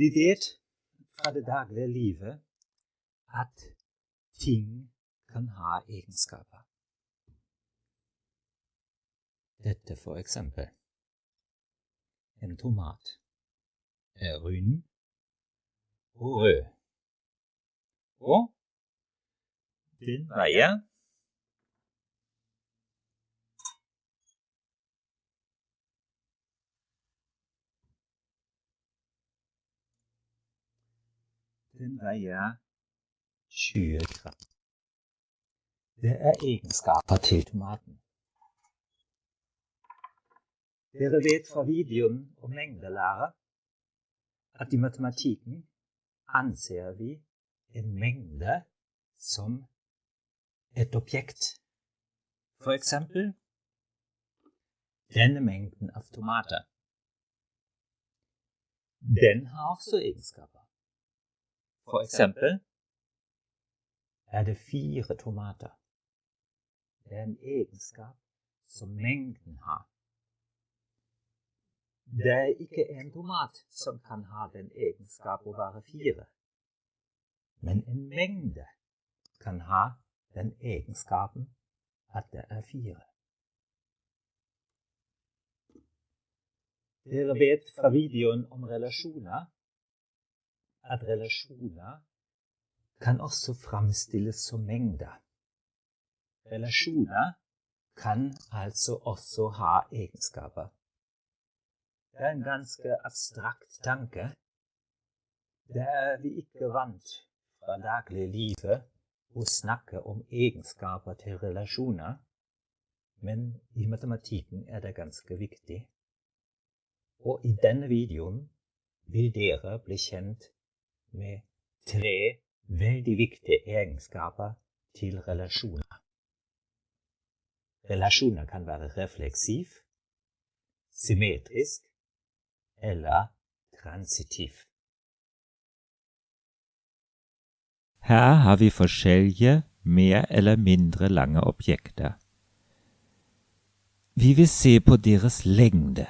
Vi vet fra det daglige livet at ting kan ha egenskaper. Dette for eksempel. En tomat er rund og rød. Og den veier Den veier 20 gram. Det er egenskaper til tomaten. Dere vet fra videoen om mengdelære at i matematikken anser vi en mengde som et objekt. For eksempel denne mengden av tomater. Den har også egenskaper. For eksempel er det fire tomater. Det er en egenskap som mengden har. Det er ikke en tomat som kan ha den egenskap å være fire, men en mengde kan ha den egenskapen at det er fire. Dere vet fra videoen om relasjoner at relasjoner kan også framstilles som mengder. Relasjoner kan altså også ha egenskaper. Det er en ganske abstrakt tanke. Det er vi ikke vant fra dagliglivet å snakke om egenskaper til relasjoner, men i matematikken er det ganske viktig. Og i denne videoen vil dere bli kjent med tre veldig viktige egenskaper til relasjoner. Relasjoner kan være refleksiv, symmetrisk eller transitiv. Her har vi forskjellige mer eller mindre lange objekter. Vi vil se på deres lengde.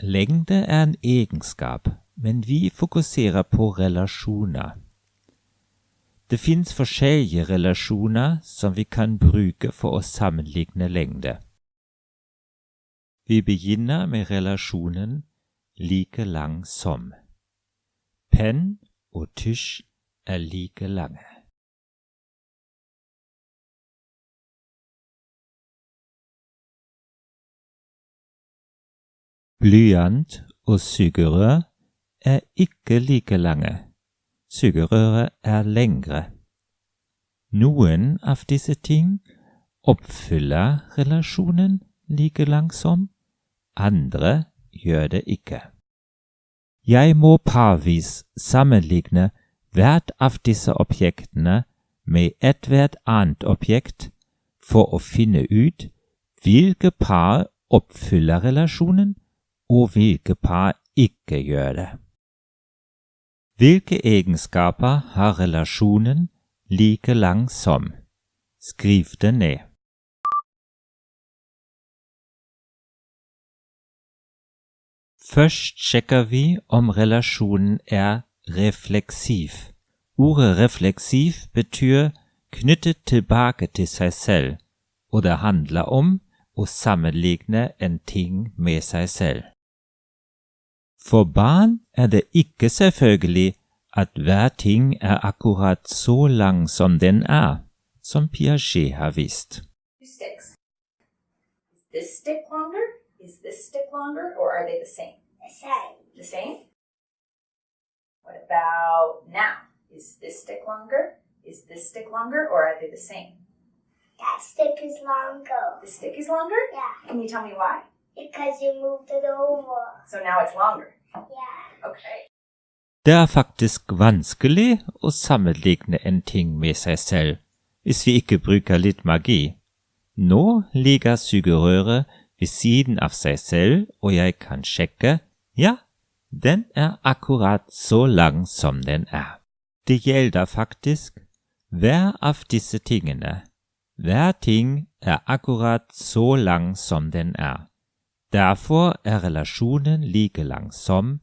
Lengde er en egenskap vi fokuserer på relasjoner. Det fins forskjellige relasjoner som vi kan bruke for å sammenligne lengde. Vi begynner med relasjonen like lang som. Penn og tusj er like lange. Blyant og sugerør er ikke like lange. Sugerøret er lengre. Noen av disse ting oppfyller relasjonen like langsom, andre gjør det ikke. Jeg må parvis sammenligne hvert av disse objektene med ethvert annet objekt for å finne ut hvilke par oppfyller relasjonen, og hvilke par ikke gjør det. Hvilke egenskaper har relasjonen like lang som? Skriv det ned. Først sjekker vi om relasjonen er refleksiv. Ordet refleksiv betyr knyttet tilbake til seg selv, og det handler om å sammenligne en ting med seg selv. For barn er det ikke selvfølgelig at hver ting er akkurat så lang som den er, som Piaget har vist. Sticks. Is this stick longer? Is this stick longer? Or are they the same? The same. The same? What about now? Is this stick longer? Is this stick longer? Or are they the same? That stick is longer. The stick is longer? Yeah, Can you tell me why? Because you moved it over. So now it's longer. Yeah. Okay. Det er faktisk vanskelig å sammenligne en ting med seg selv hvis vi ikke bruker litt magi. Nå ligger sugerøret ved siden av seg selv, og jeg kan sjekke ja, den er akkurat så lang som den er. Det gjelder faktisk hver av disse tingene. Hver ting er akkurat så lang som den er. Derfor er relasjonen like langsom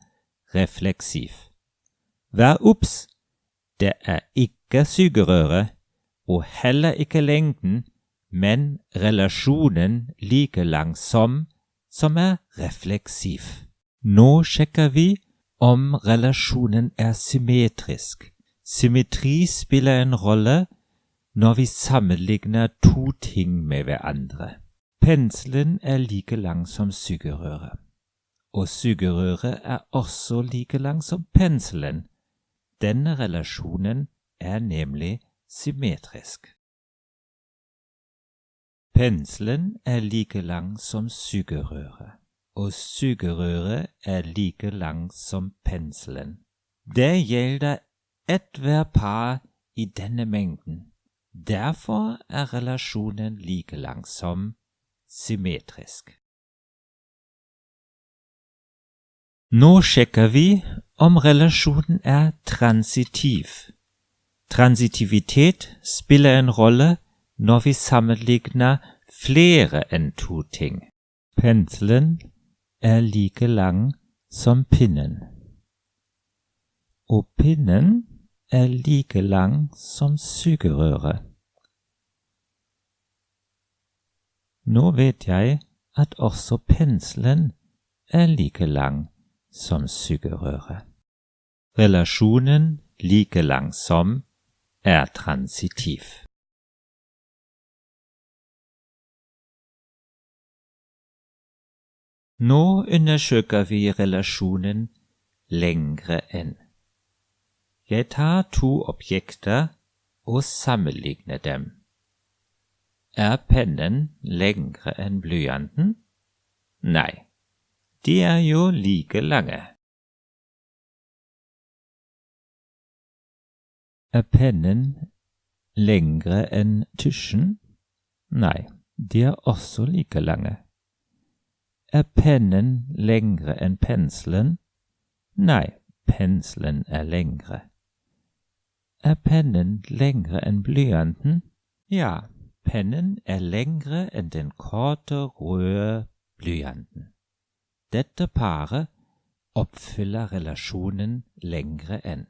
refleksiv. Vær obs! Det er ikke sugerøret, og heller ikke lengden, men relasjonen like lang som, som er refleksiv. Nå sjekker vi om relasjonen er symmetrisk. Symmetri spiller en rolle når vi sammenligner to ting med hverandre. Penselen er like lang som sugerøret, og sugerøret er også like lang som penselen. Denne relasjonen er nemlig symmetrisk. Penselen er like lang som sugerøret, og sugerøret er like lang som penselen. Det gjelder ethvert par i denne mengden. Derfor er relasjonen like lang som symmetrisk. Nå sjekker vi om relasjonen er transitiv. Transitivitet spiller en rolle når vi sammenligner flere enn to ting. Penselen er like lang som pinnen, og pinnen er like lang som sugerøret. Nå vet jeg at også penselen er like lang som sugerøret. Relasjonen like lang som er transitiv. Nå undersøker vi relasjonen lengre enn. Jeg tar to objekter og sammenligner dem. Er pennen lengre blyanten? Nei, de er jo like lange. Er pennen lengre enn tusjen? Nei, de er like lange. Er pennen lengre enn penselen? Nei, penselen er lengre. Er pennen lengre enn? Ja, pennen er lengre enn den korte, røde blyanten. Dette paret oppfyller relasjonen lengre enn.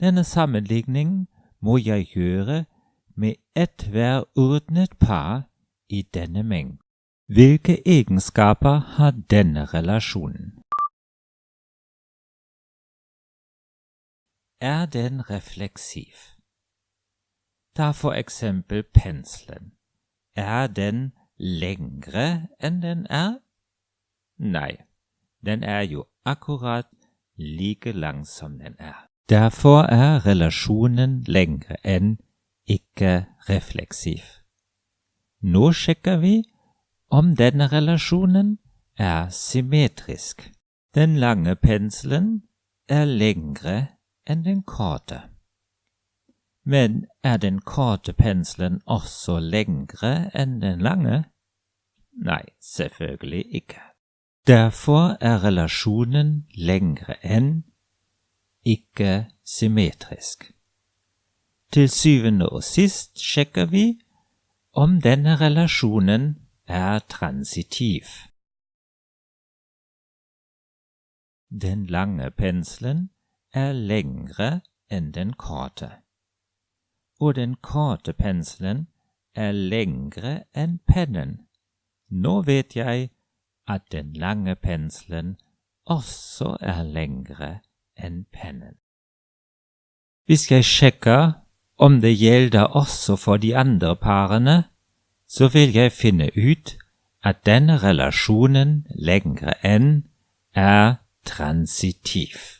Denne sammenligningen må jeg gjøre med ethvert ordnet par i denne mengden. Hvilke egenskaper har denne relasjonen? er den refleksiv. Ta for eksempel penselen. Er den lengre enn den er? Nei, den er jo akkurat like lang som den er. Derfor er relasjonen lengre enn, ikke refleksiv. Nå sjekker vi om denne relasjonen er symmetrisk. Den lange penselen er lengre enn den korte. Men er den korte penselen også lengre enn den lange? Nei, selvfølgelig ikke. Derfor er relasjonen lengre enn, ikke symmetrisk. Til syvende og sist sjekker vi om denne relasjonen er transitiv. Den lange penselen er lengre enn den korte, og den korte penselen er lengre enn pennen. Nå vet jeg at den lange penselen også er lengre enn pennen. Hvis jeg sjekker om det gjelder også for de andre parene, så vil jeg finne ut at denne relasjonen lengre enn er transitiv.